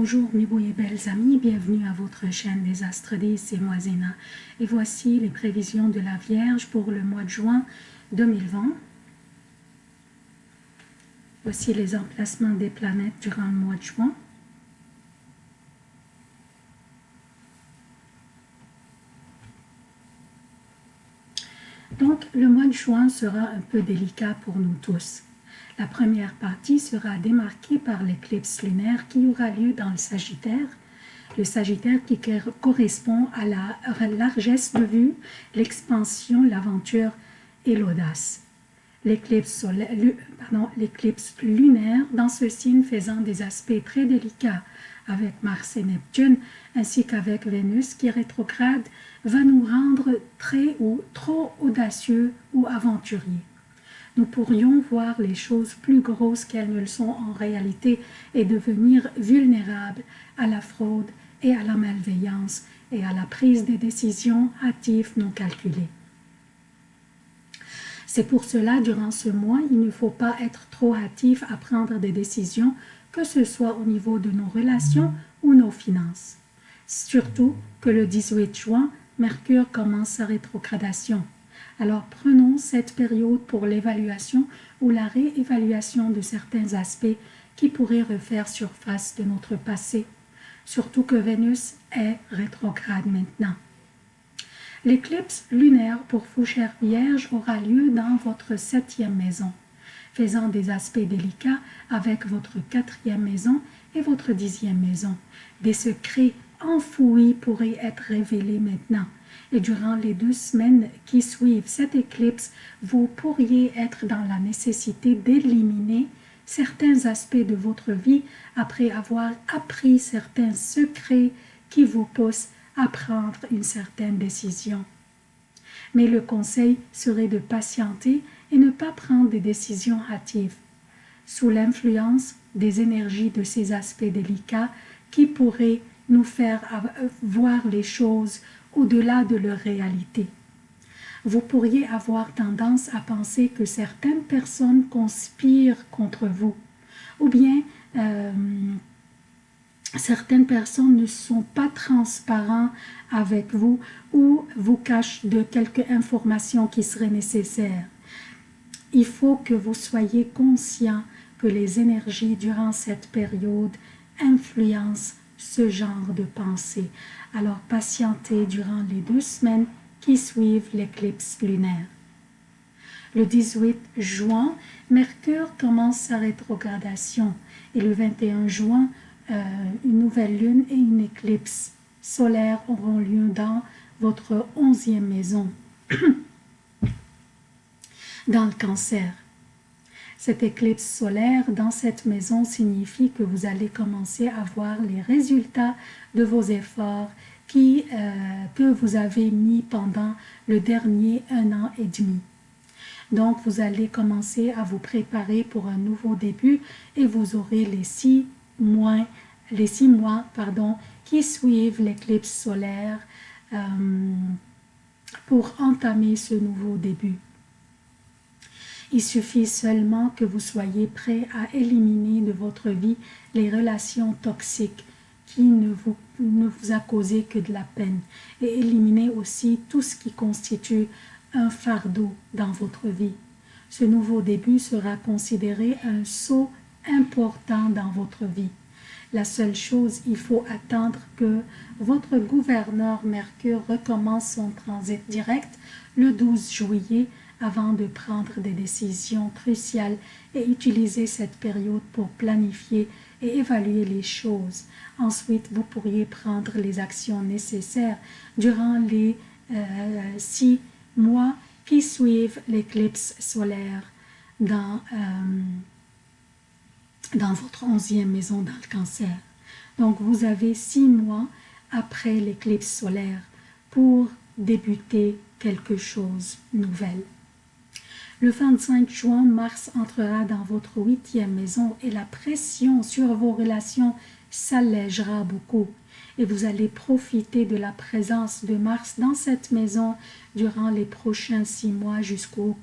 Bonjour mes beaux et belles amis, bienvenue à votre chaîne des Astres 10 et moi Zéna. Et voici les prévisions de la Vierge pour le mois de juin 2020. Voici les emplacements des planètes durant le mois de juin. Donc, le mois de juin sera un peu délicat pour nous tous. La première partie sera démarquée par l'éclipse lunaire qui aura lieu dans le Sagittaire, le Sagittaire qui correspond à la largesse de vue, l'expansion, l'aventure et l'audace. L'éclipse lunaire dans ce signe faisant des aspects très délicats avec Mars et Neptune, ainsi qu'avec Vénus qui rétrograde, va nous rendre très ou trop audacieux ou aventuriers nous pourrions voir les choses plus grosses qu'elles ne le sont en réalité et devenir vulnérables à la fraude et à la malveillance et à la prise des décisions hâtives non calculées. C'est pour cela, durant ce mois, il ne faut pas être trop hâtif à prendre des décisions, que ce soit au niveau de nos relations ou nos finances. Surtout que le 18 juin, Mercure commence sa rétrogradation. Alors prenons cette période pour l'évaluation ou la réévaluation de certains aspects qui pourraient refaire surface de notre passé, surtout que Vénus est rétrograde maintenant. L'éclipse lunaire pour Fouchère Vierge aura lieu dans votre septième maison, faisant des aspects délicats avec votre quatrième maison et votre dixième maison. Des secrets enfouis pourraient être révélés maintenant et durant les deux semaines qui suivent cette éclipse, vous pourriez être dans la nécessité d'éliminer certains aspects de votre vie après avoir appris certains secrets qui vous poussent à prendre une certaine décision. Mais le conseil serait de patienter et ne pas prendre des décisions hâtives, sous l'influence des énergies de ces aspects délicats qui pourraient nous faire voir les choses au-delà de leur réalité. Vous pourriez avoir tendance à penser que certaines personnes conspirent contre vous, ou bien euh, certaines personnes ne sont pas transparentes avec vous ou vous cachent de quelques informations qui seraient nécessaires. Il faut que vous soyez conscient que les énergies durant cette période influencent ce genre de pensée. Alors patientez durant les deux semaines qui suivent l'éclipse lunaire. Le 18 juin, Mercure commence sa rétrogradation et le 21 juin, euh, une nouvelle lune et une éclipse solaire auront lieu dans votre onzième maison, dans le cancer. Cette éclipse solaire dans cette maison signifie que vous allez commencer à voir les résultats de vos efforts qui, euh, que vous avez mis pendant le dernier un an et demi. Donc, vous allez commencer à vous préparer pour un nouveau début et vous aurez les six mois, qui suivent l'éclipse solaire euh, pour entamer ce nouveau début. Il suffit seulement que vous soyez prêt à éliminer de votre vie les relations toxiques qui ne vous, ne vous a causé que de la peine et éliminer aussi tout ce qui constitue un fardeau dans votre vie. Ce nouveau début sera considéré un saut important dans votre vie. La seule chose, il faut attendre que votre gouverneur Mercure recommence son transit direct le 12 juillet avant de prendre des décisions cruciales et utiliser cette période pour planifier et évaluer les choses. Ensuite, vous pourriez prendre les actions nécessaires durant les euh, six mois qui suivent l'éclipse solaire dans, euh, dans votre onzième maison dans le cancer. Donc, vous avez six mois après l'éclipse solaire pour débuter quelque chose de nouvel. Le 25 juin, Mars entrera dans votre huitième maison et la pression sur vos relations s'allègera beaucoup et vous allez profiter de la présence de Mars dans cette maison durant les prochains six mois jusqu'au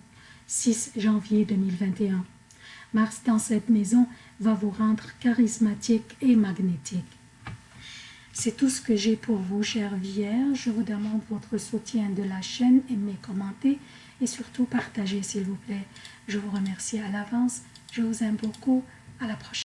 6 janvier 2021. Mars dans cette maison va vous rendre charismatique et magnétique. C'est tout ce que j'ai pour vous, chers vierges. Je vous demande votre soutien de la chaîne, aimez, commentez et surtout partagez, s'il vous plaît. Je vous remercie à l'avance. Je vous aime beaucoup. À la prochaine.